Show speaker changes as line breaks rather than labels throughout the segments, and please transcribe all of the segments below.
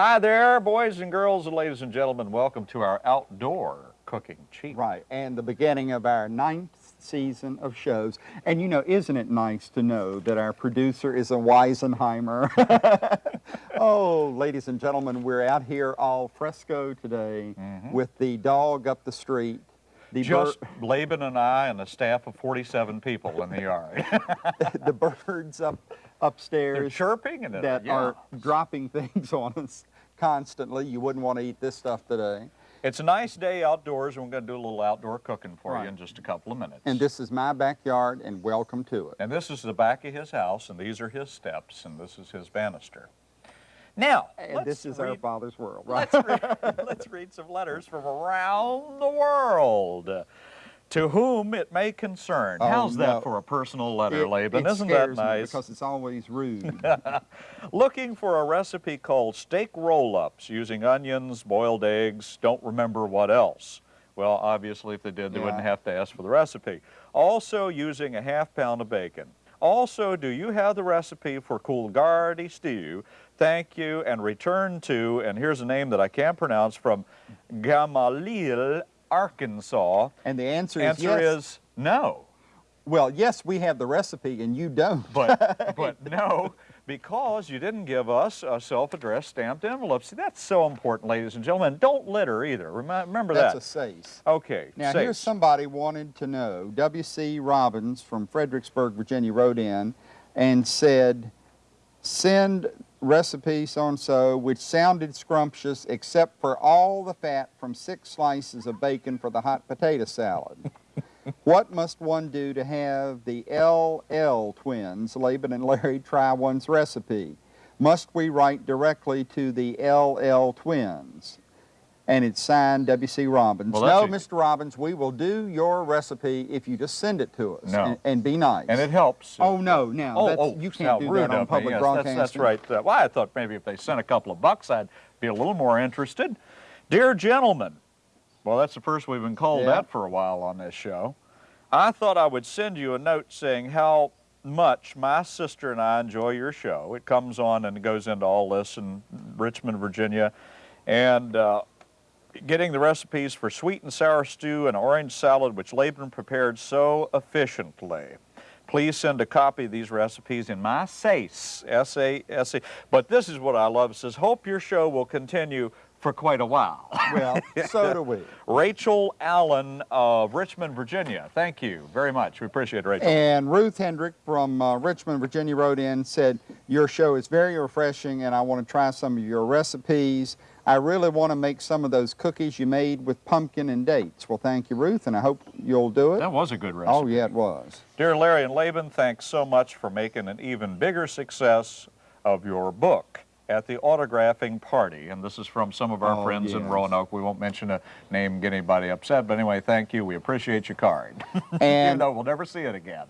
Hi there, boys and girls and ladies and gentlemen. Welcome to our outdoor cooking cheap.
Right, and the beginning of our ninth season of shows. And you know, isn't it nice to know that our producer is a Weisenheimer? oh, ladies and gentlemen, we're out here al fresco today mm -hmm. with the dog up the street.
The Just Laban and I and a staff of 47 people in the yard.
the birds up upstairs.
They're chirping and
that
yeah.
are dropping things on us constantly. You wouldn't want to eat this stuff today.
It's a nice day outdoors, and we're going to do a little outdoor cooking for right. you in just a couple of minutes.
And this is my backyard, and welcome to it.
And this is the back of his house, and these are his steps, and this is his banister. Now,
this is read, our Father's world,
right? Let's read, let's read some letters from around the world to whom it may concern. Oh, How's that for a personal letter,
it,
Laban?
It
Isn't that nice?
because it's always rude.
Looking for a recipe called steak roll-ups using onions, boiled eggs, don't remember what else. Well, obviously, if they did, they yeah. wouldn't have to ask for the recipe. Also using a half pound of bacon. Also, do you have the recipe for Coolgardie stew? Thank you, and return to, and here's a name that I can't pronounce, from Gamaliel Arkansas?
And the answer,
answer
is
yes. is no.
Well, yes, we have the recipe and you don't.
But, but no, because you didn't give us a self-addressed stamped envelope. See, that's so important, ladies and gentlemen. Don't litter either. Remember
that's
that.
That's a SASE.
Okay,
Now,
SASE.
here's somebody wanted to know. W.C. Robbins from Fredericksburg, Virginia, wrote in and said, send recipe so-and-so, which sounded scrumptious except for all the fat from six slices of bacon for the hot potato salad. what must one do to have the LL twins, Laban and Larry, try one's recipe? Must we write directly to the LL twins? And it's signed W.C. Robbins.
Well,
no, Mr. Robbins, we will do your recipe if you just send it to us
no.
and, and, be nice.
And it helps.
Oh, no, now,
oh, oh,
you can't do that on public
yes,
broadcasting.
That's, that's right. Uh, well, I thought maybe if they sent a couple of bucks, I'd be a little more interested. Dear gentlemen, well, that's the first we've been called yeah. that for a while on this show. I thought I would send you a note saying how much my sister and I enjoy your show. It comes on and goes into all this in Richmond, Virginia. And uh, getting the recipes for sweet and sour stew and orange salad, which Laban prepared so efficiently. Please send a copy of these recipes in my SASE, S-A-S-E. But this is what I love. It says, hope your show will continue for quite a while.
Well, so do we.
Rachel Allen of Richmond, Virginia. Thank you very much. We appreciate it, Rachel.
And Ruth Hendrick from uh, Richmond, Virginia wrote in, said, your show is very refreshing and I want to try some of your recipes. I really want to make some of those cookies you made with pumpkin and dates. Well, thank you, Ruth, and I hope you'll do it.
That was a good recipe.
Oh, yeah, it was.
Dear Larry and Laban, thanks so much for making an even bigger success of your book at the autographing party. And this is from some of our
oh,
friends
yes.
in Roanoke. We won't mention a name, get anybody upset, but anyway, thank you. We appreciate your card.
And
you know, we'll never see it again.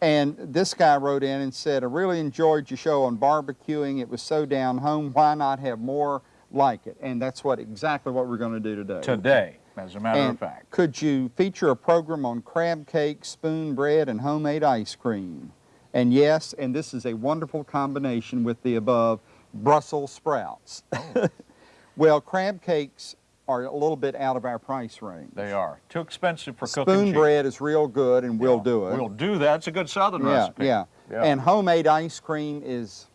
And this guy wrote in and said, I really enjoyed your show on barbecuing. It was so down home. Why not have more like it. And that's what exactly what we're going to do today.
Today, as a matter
and
of fact.
Could you feature a program on crab cake, spoon bread, and homemade ice cream? And yes, and this is a wonderful combination with the above, Brussels sprouts. Oh. well, crab cakes are a little bit out of our price range.
They are. Too expensive for
Spoon
cooking
Spoon bread is real good, and
yeah.
we'll do it.
We'll do that. It's a good southern
yeah,
recipe.
Yeah, yeah. And homemade ice cream is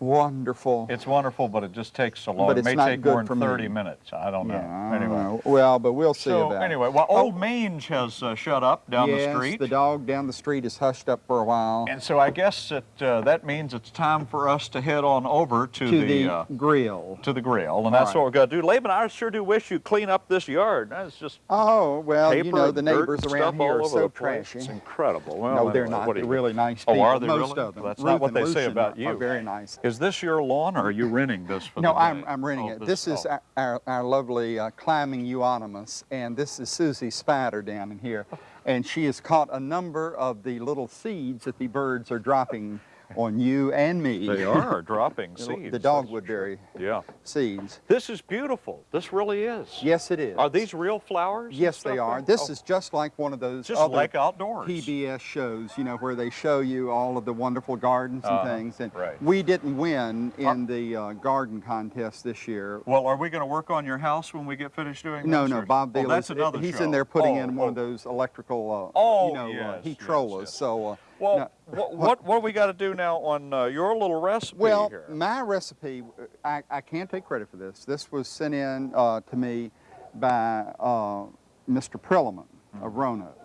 wonderful.
It's wonderful, but it just takes so long.
But
it may take more than 30
me.
minutes. I don't know.
Yeah,
anyway.
know. Well, but we'll see
so,
about
anyway, well, Old oh. Mange has uh, shut up down
yes,
the street.
Yes, the dog down the street is hushed up for a while.
And so I guess that, uh, that means it's time for us to head on over to,
to
the,
the
uh,
grill.
To the grill, and All that's
right.
what we're going to do. Laban, I sure do wish you'd clean up this yard. That's just
Oh, well, you know, the neighbors around here are so
trashy.
It's
incredible. Well,
no, they're not. They're really nice
people.
Oh,
are they
Most
really?
of them.
That's
Ruth
not what they say about you.
Are very nice.
Is this your lawn, or are you renting this for
no,
the
I'm, I'm renting
oh,
it. This,
this
is our, our, our, lovely uh, climbing euonymus, and this is Susie Spider down in here. And she has caught a number of the little seeds that the birds are dropping on you and me.
They are dropping seeds.
The dogwood berry
Yeah.
seeds.
This is beautiful. This really is.
Yes, it is.
Are these real flowers?
Yes, they are. This
Oh,
is just like one of those
just
other
like outdoors.
PBS shows, you know, where they show you all of the wonderful gardens and
Uh-huh,
things. And
right.
we didn't win in the uh, garden contest this year.
Well, are we going to work on your house when we get finished doing
No,
this,
no,
or-
Bob
Oh,
Bailey.
that's another
He's
show.
in there putting
Oh,
in one of
oh.
those electrical, uh,
Oh,
you know, uh,
yes,
heat
yes,
trollers.
yes.
So, uh,
Well,
no-
what, what what do we got to do now on uh, your little recipe
well,
here?
my recipe, I, I can't take credit for this. This was sent in uh, to me by uh, Mr. Prillman of Roanoke.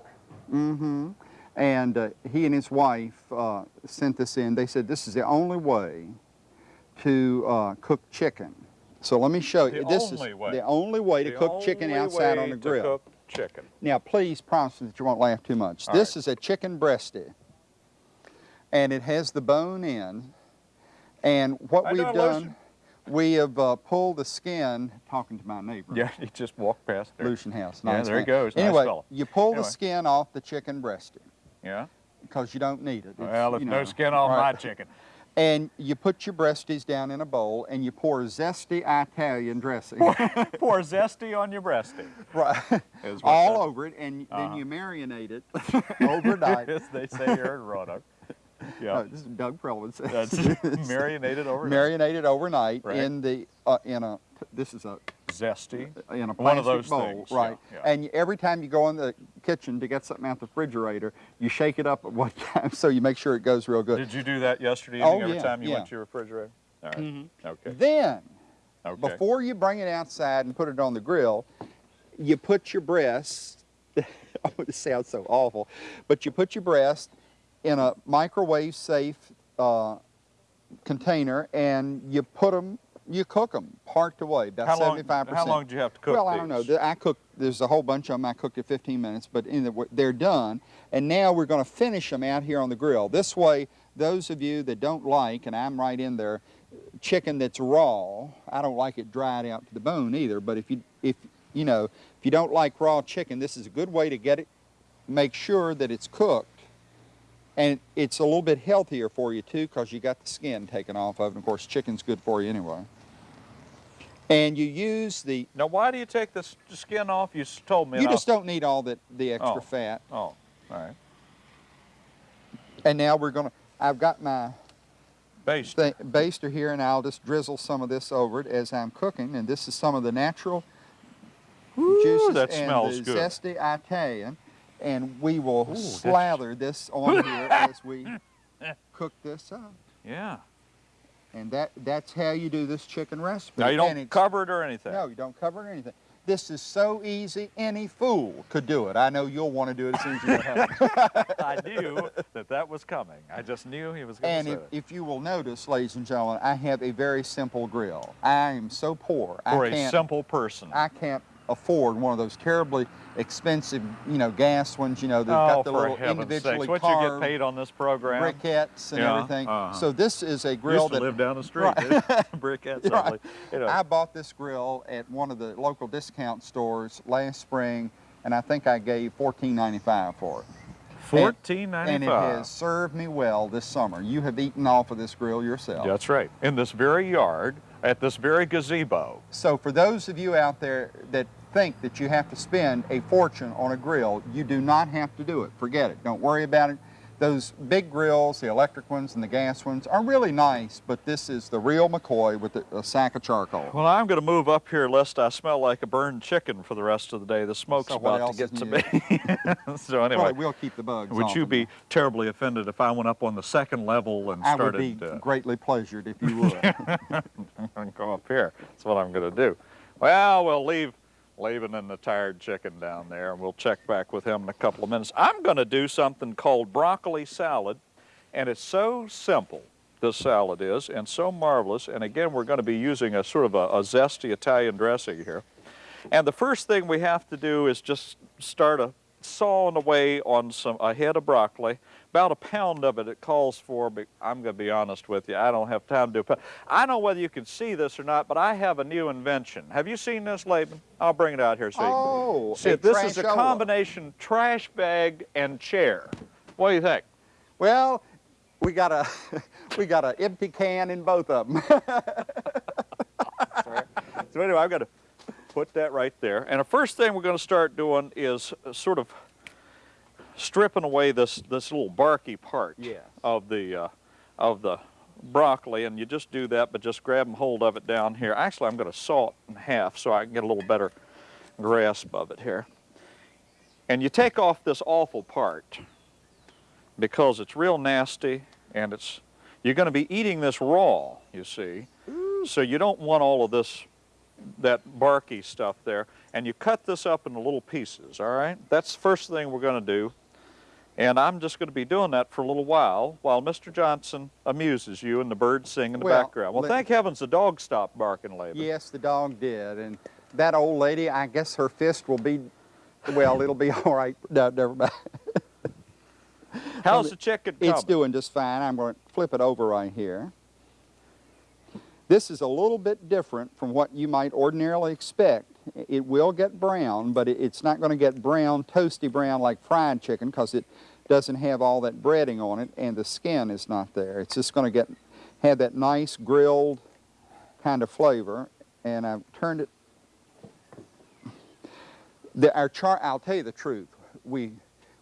Mm-hmm. And uh, he and his wife uh, sent this in. They said this is the only way to uh, cook chicken. So let me show you.
The
this
only
is
way.
the only way to
The
cook chicken outside on the
to
grill.
cook chicken.
Now, please promise me that you won't laugh too much.
All
this
right.
is a chicken breasty, and it has the bone in. And what
I
we've done, we have uh, pulled the skin. Talking to my neighbor,
Yeah, he just walked past there.
Lucian House.
Yeah,
nice
there he
man.
goes, nice
Anyway,
fella.
you pull the skin off the chicken breasty
Yeah.
because you don't need it. It's,
Well,
you
no
know,
skin on
all
my chicken.
And you put your breasties down in a bowl, and you pour zesty Italian dressing.
Pour zesty on your breasty.
right. All
that-
over it, and
Uh-huh.
then you marinate it overnight.
As they say here in Roanoke. Yeah.
No, this is Doug Prillman says.
That's marinated over
marinated overnight
Right.
in the uh, in a this is a
zesty.
in a plastic
One of those
bowl,
things,
right?
yeah.
And you, every time you go in the kitchen to get something out the refrigerator, you shake it up at one time so you make sure it goes real good.
Did you do that yesterday
Oh,
evening every
yeah,
time you
yeah.
went to your refrigerator? All right. Okay.
Then,
Okay.
before you bring it outside and put it on the grill, you put your breast. oh, it sounds so awful, but you put your breast in a microwave safe uh, container and you put them. You cook them part the way, about
how
seventy-five percent.
how long do you have to cook
well, I don't know. I cook. There's a whole bunch of them. I cooked at 15 minutes, but in the, they're done. And now we're going to finish them out here on the grill. This way, those of you that don't like, and I'm right in there, chicken that's raw. I don't like it dried out to the bone either. But if you if you know if you don't like raw chicken, this is a good way to get it. Make sure that it's cooked. And it's a little bit healthier for you too, because you got the skin taken off of it. And of course, chicken's good for you anyway. And you use the
Now, why do you take the skin off? You told me.
You
I'll-
just don't need all the, the oh. extra
Oh.
fat.
Oh, all right.
And now we're gonna, I've got my th- baster here and I'll just drizzle some of this over it as I'm cooking. And this is some of the natural juices
that
and
smells
the
good.
zesty Italian. And we will
Ooh,
slather this on here as we cook this up.
Yeah.
And that, that's how you do this chicken recipe.
Now you don't cover it or anything.
No, you don't cover it anything. This is so easy, any fool could do it. I know you'll want to do it as soon as you get home.
I knew that that was coming. I just knew he was going
And
to say
if, if you will notice, ladies and gentlemen, I have a very simple grill. I am so poor.
For
I
a simple person.
I can't afford one of those terribly expensive, you know, gas ones. You know, they've
oh,
got the little individually
sakes. What you get
carved
paid on this program?
briquettes and
Yeah,
everything.
uh-huh.
So this is a grill
Used to
that
live down the street.
Right.
Briquettes
Right.
You know.
I bought this grill at one of the local discount stores last spring, and I think I gave $14.95 for it.
Fourteen ninety five.
And it has served me well this summer. You have eaten off of this grill yourself.
That's right. In this very yard, at this very gazebo.
So for those of you out there that think that you have to spend a fortune on a grill, you do not have to do it. Forget it. Don't worry about it. Those big grills, the electric ones and the gas ones, are really nice, but this is the real McCoy with a, a sack of charcoal.
Well, I'm going to move up here lest I smell like a burned chicken for the rest of the day. The smoke's
So
about to get to me. so anyway,
Probably will keep the bugs
would
off
you be terribly offended if I went up on the second level and
I would
started
be
uh,
greatly pleasured if you would.
and go up here? That's what I'm going to do. Well, we'll leave Laban and the tired chicken down there, and we'll check back with him in a couple of minutes. I'm going to do something called broccoli salad, and it's so simple. This salad is, and so marvelous. And again, we're going to be using a sort of a, a zesty Italian dressing here. And the first thing we have to do is just start a sawing away on some a head of broccoli. About a pound of it it calls for, but I'm going to be honest with you, I don't have time to do a pound. I don't know whether you can see this or not, but I have a new invention. Have you seen this, Laban? I'll bring it out here so you
Oh,
can see
a
it. This is a combination trash bag and chair. What do you think?
well, we got a we got an empty can in both of them.
So anyway, I've got to put that right there. And the first thing we're going to start doing is uh, sort of stripping away this this little barky part
Yes.
of the uh, of the broccoli, and you just do that, but just grab and hold of it down here. Actually, I'm going to saw it in half so I can get a little better grasp of it here. And you take off this awful part because it's real nasty, and it's you're going to be eating this raw. You see, so you don't want all of this that barky stuff there. And you cut this up into little pieces, all right? That's the first thing we're going to do. And I'm just going to be doing that for a little while while Mr. Johnson amuses you and the birds sing in the
Well,
background. Well, thank heavens the dog stopped barking, Laban.
yes, the dog did, and that old lady, I guess her fist will be, well, it'll be all right. No, never mind.
How's the chicken coming?
It's doing just fine. I'm going to flip it over right here. This is a little bit different from what you might ordinarily expect. It will get brown, but it- it's not going to get brown, toasty brown like fried chicken because it doesn't have all that breading on it and the skin is not there. It's just going to get have that nice grilled kind of flavor. And I've turned it. The, our char. I'll tell you the truth. We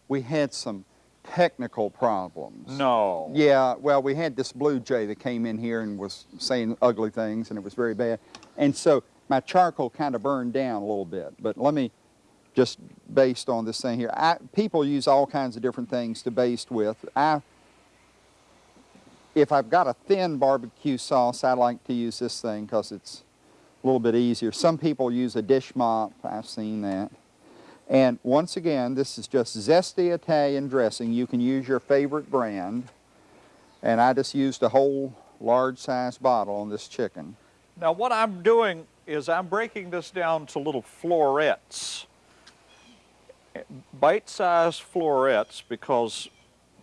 we had some technical problems.
No.
Yeah, well, we had this blue jay that came in here and was saying ugly things, and it was very bad. And so my charcoal kind of burned down a little bit. But let me just based on this thing here. I, people use all kinds of different things to baste with. I, if I've got a thin barbecue sauce, I like to use this thing because it's a little bit easier. Some people use a dish mop. I've seen that. And once again, this is just zesty Italian dressing. You can use your favorite brand. And I just used a whole large size bottle on this chicken.
Now what I'm doing is I'm breaking this down to little florets. Bite-sized florets because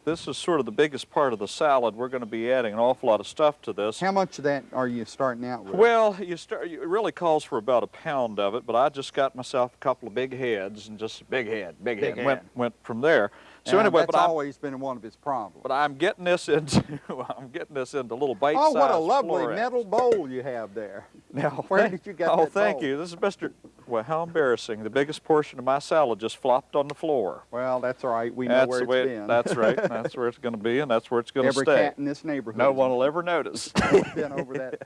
this is sort of the biggest part of the salad. We're going to be adding an awful lot of stuff to this.
How much of that are you starting out with?
Well, you start. It really calls for about a pound of it, but I just got myself a couple of big heads and just big head, big,
Big
head. Went
head.
went from there. So
And
anyway,
that's
but I'm,
always been one of his problems.
but I'm getting this into I'm getting this into little bite-sized
oh, what a lovely
florets.
metal bowl you have there.
Now,
Where
thank-
did you get
Oh,
that Oh,
thank
bowl?
you. This is Mr. Well, how embarrassing! The biggest portion of my salad just flopped on the floor.
Well, that's all right. We know
that's
where it's
way.
been.
That's right. That's where it's going to be, and that's where it's going to stay.
Every cat in this neighborhood.
No one will ever notice.
been over that.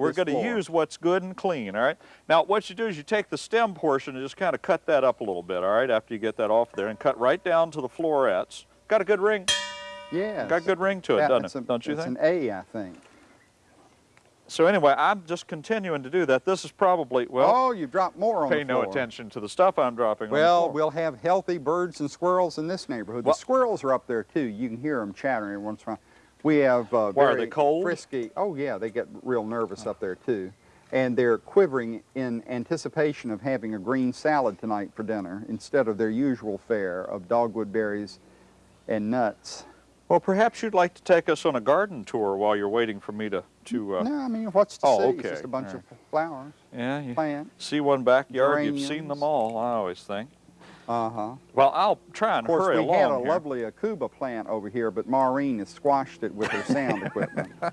We're going to use what's good and clean, all right? Now, what you do is you take the stem portion and just kind of cut that up a little bit, all right, after you get that off there, and cut right down to the florets. Got a good ring.
Yeah.
Got a good ring to it,
That-
doesn't it?
a-
Don't you
it's
think?
an A, I think.
So anyway, I'm just continuing to do that. This is probably, well,
oh, you dropped more on
pay no attention to the stuff I'm dropping
Well, we'll have healthy birds and squirrels in this neighborhood.
Well-
the squirrels are up there too. You can hear them chattering every once in a while. We have uh,
Why,
very frisky. Oh yeah, they get real nervous up there too, and they're quivering in anticipation of having a green salad tonight for dinner instead of their usual fare of dogwood berries and nuts.
Well, perhaps you'd like to take us on a garden tour while you're waiting for me to, to uh,
no, I mean what's to
oh,
see? It's
okay,
just a bunch
all
of flowers,
yeah,
plants.
see one backyard, you've seen them all, I always think.
Uh huh.
Well, I'll try and hurry along
Of course, we had a
here.
lovely aucuba plant over here, but Maureen has squashed it with her sound equipment.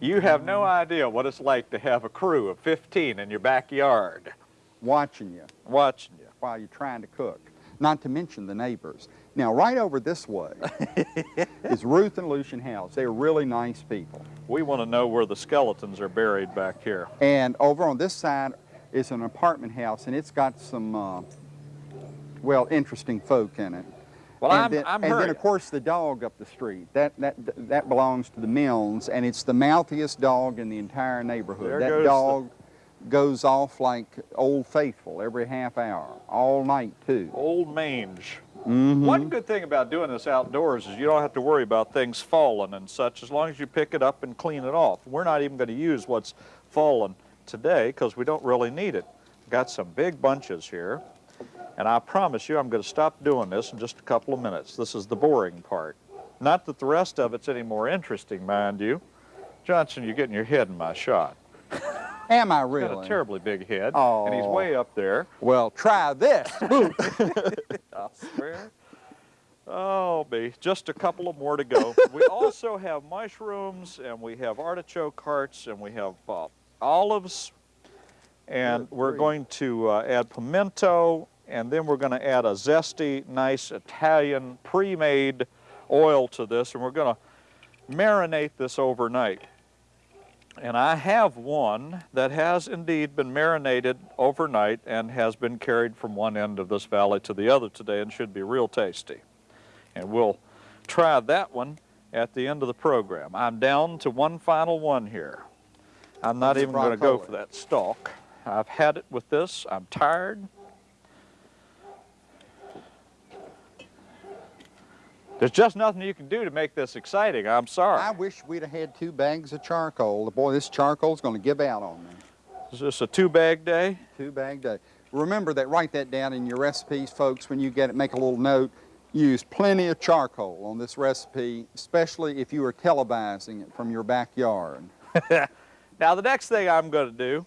You have no idea what it's like to have a crew of 15 in your backyard
watching you
watching you.
while you're trying to cook, not to mention the neighbors. Now, right over this way is Ruth and Lucian House. They're really nice people.
We want to know where the skeletons are buried back here.
And over on this side is an apartment house, and it's got some, uh, well, interesting folk in it.
Well,
and
I'm,
then,
I'm
and then, of course, the dog up the street. That, that, that belongs to the Milnes, and it's the mouthiest dog in the entire neighborhood.
There
that
goes the-
dog goes off like Old Faithful every half hour, all night, too.
Old mange.
Mhm.
One good thing about doing this outdoors is you don't have to worry about things falling and such as long as you pick it up and clean it off. We're not even going to use what's fallen today because we don't really need it. Got some big bunches here, and I promise you I'm going to stop doing this in just a couple of minutes. This is the boring part. Not that the rest of it's any more interesting, mind you. Johnson, you're getting your head in my shot.
Am I really?
Got a terribly big head, and he's way up there.
Well, try this.
I swear. Oh, be Just a couple of more to go. we also have mushrooms, and we have artichoke hearts, and we have uh, olives, and
Good
we're
grief.
going to uh, add pimento, and then we're going to add a zesty, nice Italian pre-made oil to this, and we're going to marinate this overnight. And I have one that has indeed been marinated overnight and has been carried from one end of this valley to the other today and should be real tasty. And we'll try that one at the end of the program. I'm down to one final one here. I'm not
That's
even going to go for that stalk. I've had it with this. I'm tired. There's just nothing you can do to make this exciting. I'm sorry.
I wish we'd have had two bags of charcoal. Boy, this charcoal's going to give out on me.
Is this a two-bag day?
Two bag day. Remember that, write that down in your recipes, folks. When you get it, make a little note. Use plenty of charcoal on this recipe, especially if you are televising it from your backyard.
Now, the next thing I'm going to do,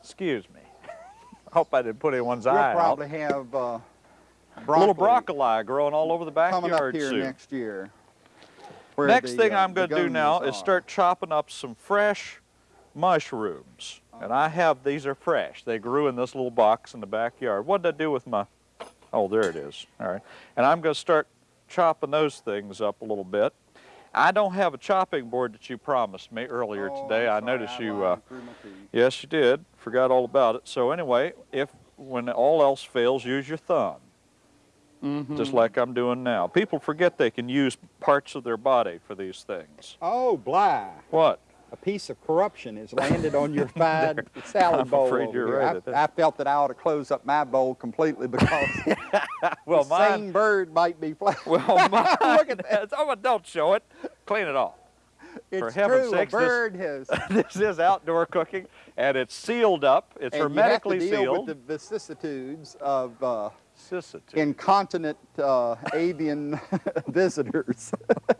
excuse me, I hope I didn't put anyone's
You'll
eye out.
probably have uh, broccoli
little broccoli growing all over the backyard
coming up here
soon.
next year.
Next
the,
thing
uh,
I'm going to do now
begonias
is start chopping up some fresh mushrooms. And I have, these are fresh. They grew in this little box in the backyard. What did I do with my, oh, there it is. All right. And I'm going to start chopping those things up a little bit. I don't have a chopping board that you promised me earlier
Oh,
today. I noticed you, uh,
through my teeth.
yes, you did. Forgot all about it. So anyway, if, when all else fails, use your thumb. Just
Mhm.
like I'm doing now. People forget they can use parts of their body for these things.
Oh, Bly,
What?
a piece of corruption has landed on your fine salad
I'm
bowl
afraid you're
here.
right
I. I felt that I ought to close up my bowl completely because
Well,
the
mine.
same bird might be flying.
Well, mine.
Look at that.
Oh, don't show it. Clean it off.
It's
heaven's
true,
sakes,
a
this-
bird has.
this is outdoor cooking, and it's sealed up. It's
and
hermetically
you have to deal
sealed.
with the vicissitudes of uh. Incontinent uh, avian visitors.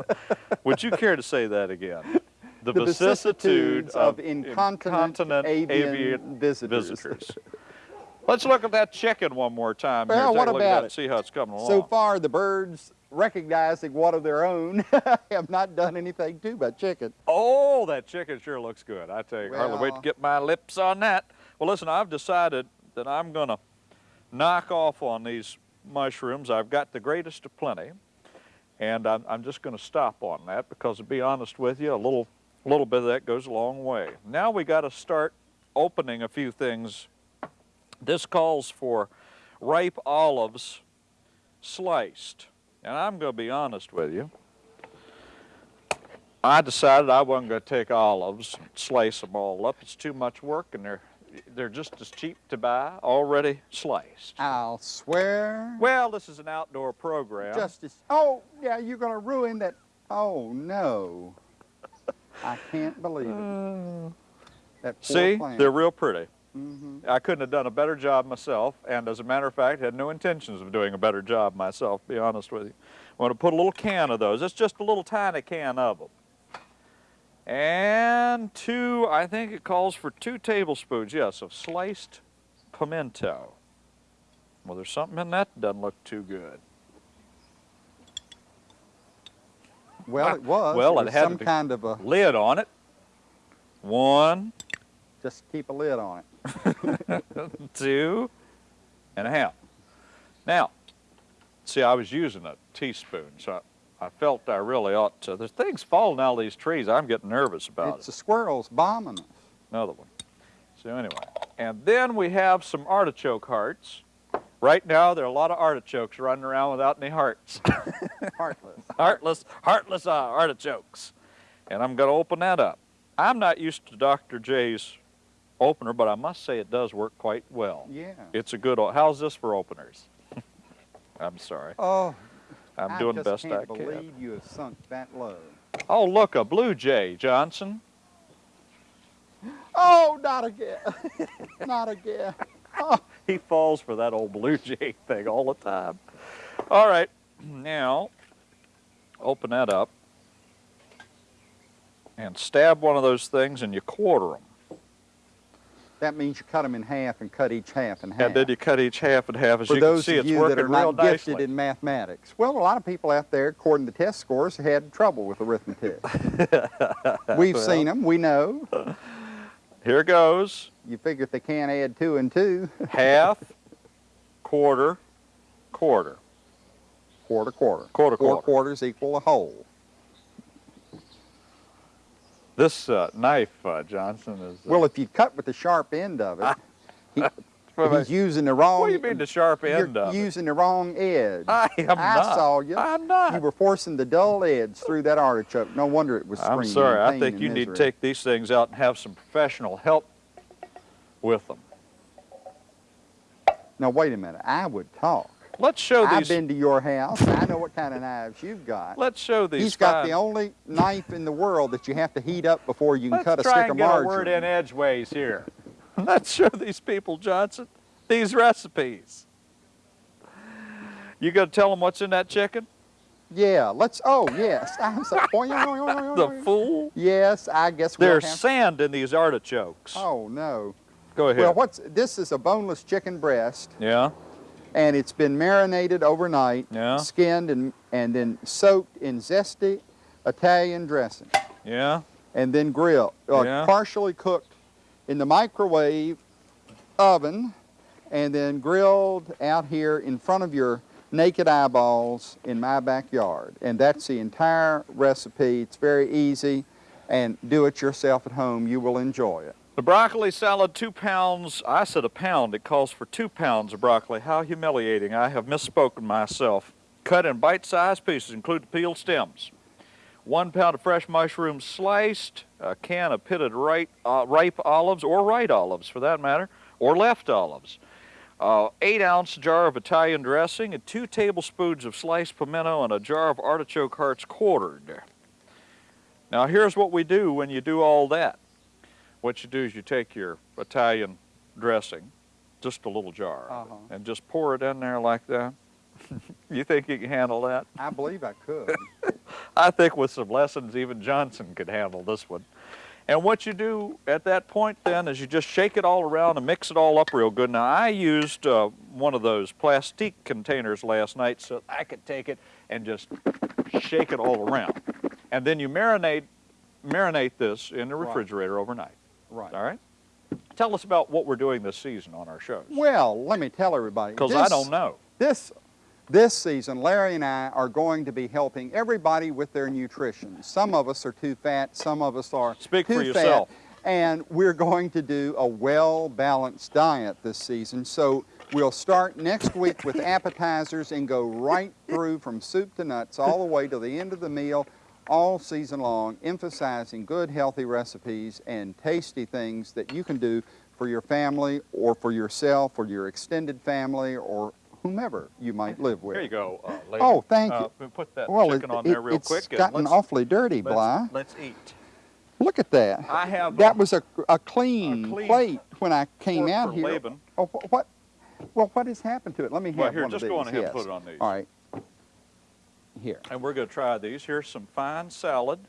Would you care to say that again? The,
The
vicissitudes
vicissitudes of incontinent avian visitors.
visitors. Let's look at that chicken one more time.
Well, what about
at
it?
See how it's coming along.
So far, the birds, recognizing one of their own, have not done anything to my chicken.
Oh, that chicken sure looks good. I tell you, hardly wait to get my lips on that. Well, listen, I've decided that I'm going to knock off on these mushrooms. I've got the greatest of plenty, and I'm, I'm just going to stop on that because, to be honest with you, a little, little bit of that goes a long way. Now we got to start opening a few things. This calls for ripe olives sliced, and I'm going to be honest with you. I decided I wasn't going to take olives and slice them all up. It's too much work, and they're they're just as cheap to buy, already sliced.
I'll swear.
Well, this is an outdoor program.
Justice. Oh, yeah, you're going to ruin that. Oh, no. I can't believe it. That
See,
plant.
they're real pretty.
Mhm.
I couldn't have done a better job myself, and as a matter of fact, had no intentions of doing a better job myself, to be honest with you. I'm going to put a little can of those. It's just a little tiny can of them. And two, I think it calls for two tablespoons, yes, of sliced pimento. Well, there's something in that that doesn't look too good.
Well, it was.
Well,
it
it
was
had
some kind of a.
Lid on it. One,
Just keep a lid on it.
two and a half. Now, see, I was using a teaspoon, so I, I felt I really ought to. There's things falling out of these trees. I'm getting nervous about
It's
it.
the squirrels bombing us.
Another one. So anyway, and then we have some artichoke hearts. Right now, there are a lot of artichokes running around without any hearts.
Heartless.
heartless, heartless uh, artichokes. And I'm going to open that up. I'm not used to Dr. J's opener, but I must say it does work quite well.
Yeah.
It's a good. How's this for openers? I'm sorry.
Oh,
I'm
I
doing the best
can't
I can.
believe you have sunk that low.
Oh, look, a blue jay, Johnson.
Oh, not again. not again. Oh,
He falls for that old blue jay thing all the time. All right, now open that up and stab one of those things and you quarter them.
That means you cut them in half and cut each half in half.
And then you cut each half in half. As
For
you can
those
see,
of
it's
you
working
that are
real
not gifted
nicely.
in mathematics. Well, a lot of people out there, according to test scores, had trouble with arithmetic. We've
Well.
seen them. We know.
Here goes.
You figure if they can't add two and two,
Half, quarter, quarter.
quarter, quarter.
Quarter, quarter.
Four
quarter.
quarters equal a whole.
This uh, knife, uh, Johnson, is. Uh,
Well, if you cut with the sharp end of it, he, he's using the wrong.
what do you mean the sharp end
You're
of it?
using the wrong edge.
I am
I
not.
saw you.
I'm not.
You were forcing the dull edge through that artichoke. No wonder it was screaming.
I'm sorry. I think you need to take these things out and have some professional help with them.
Now wait a minute. I would talk.
Let's show these.
I've been to your house. I know what kind of knives you've got.
Let's show these.
He's got
fine-
the only knife in the world that you have to heat up before you can
Let's
cut a
try
stick
and
of
get a word in edgeways here. Let's show these people, Johnson, these recipes. You gonna tell them what's in that chicken?
Yeah, let's. Oh yes. I'm
The fool.
Yes, I guess we'll
There's
have.
sand in these artichokes.
Oh no.
Go ahead.
Well, what's this is a boneless chicken breast,
yeah.
And it's been marinated overnight,
Yeah.
skinned and and then soaked in zesty Italian dressing,
Yeah.
and then grilled, uh,
Yeah.
partially cooked in the microwave oven, and then grilled out here in front of your naked eyeballs in my backyard. And that's the entire recipe. It's very easy, and do it yourself at home. You will enjoy it.
The broccoli salad, two pounds. I said a pound. It calls for two pounds of broccoli. How humiliating. I have misspoken myself. Cut in bite-sized pieces, include the peeled stems. One pound of fresh mushrooms sliced, a can of pitted ripe, uh, ripe olives, or right olives for that matter, or left olives. Uh, eight ounce jar of Italian dressing, and two tablespoons of sliced pimento, and a jar of artichoke hearts quartered. Now here's what we do when you do all that. What you do is you take your Italian dressing, just a little jar,
Uh-huh.
and just pour it in there like that. you think you can handle that?
I believe I could.
I think with some lessons, even Johnson could handle this one. And what you do at that point then is you just shake it all around and mix it all up real good. Now I used uh, one of those plastic containers last night so I could take it and just shake it all around. And then you marinate, marinate this in the
Right.
refrigerator overnight.
Right.
All right? Tell us about what we're doing this season on our shows.
Well, let me tell everybody.
Because I don't know.
This, this season, Larry and I are going to be helping everybody with their nutrition. Some of us are too fat, some of us are
Speak
too
for
fat,
yourself.
and we're going to do a well-balanced diet this season. So we'll start next week with appetizers and go right through from soup to nuts all the way to the end of the meal all season long, emphasizing good, healthy recipes and tasty things that you can do for your family or for yourself or your extended family or whomever you might live with.
Here you go, uh, lady.
Oh, thank
Uh,
you.
we'll Put that
Well,
chicken
it,
on there
it-
real
it's
quick. and
gotten awfully dirty,
let's,
Bly.
Let's eat.
Look at that.
I have
That
uh,
was a, a clean,
A clean
plate when I came out here.
Laban.
Oh, what? Well, what has happened to it? Let me have
Well, here,
one
just
of
go
these.
on ahead and
yes.
put it on these.
All right. Here,
And we're going to try these. Here's some fine salad.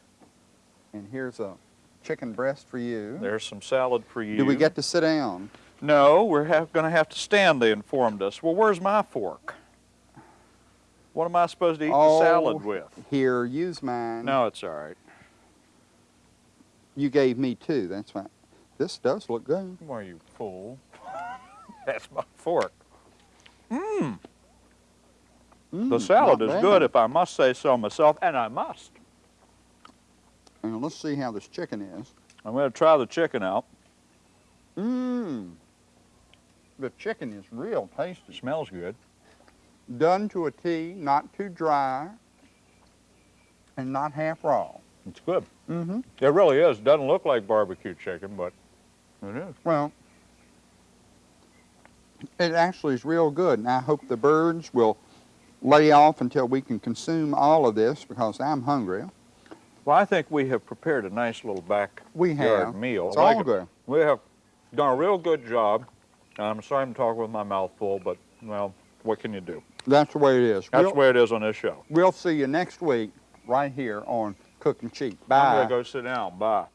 and here's a chicken breast for you.
There's some salad for you.
Do we get to sit down?
No, we're have, going to have to stand, they informed us. Well, where's my fork? What am I supposed to eat
oh,
the salad with?
Here, use mine.
No, it's all right.
You gave me two. That's fine. This does look good.
Why, you fool. That's my fork. Mmm.
Mm,
The salad is
bad.
good, if I must say so myself, and I must.
Now, let's see how this chicken is.
I'm going to try the chicken out.
Mmm. The chicken is real tasty.
Smells good.
Done to a T, not too dry, and not half raw.
It's good.
Mm-hmm.
It really is. Doesn't look like barbecue chicken, but it is.
Well, it actually is real good, and I hope the birds will lay off until we can consume all of this because I'm hungry.
Well, I think we have prepared a nice little backyard
We have.
meal.
It's
like
all good.
We have done a real good job. I'm sorry I'm talking with my mouth full, but, well, what can you do?
That's the way it is.
That's
we'll,
the way it is on this show.
we'll see you next week right here on Cooking Cheap. Cheat.
I'm
Bye.
going to go sit down. Bye.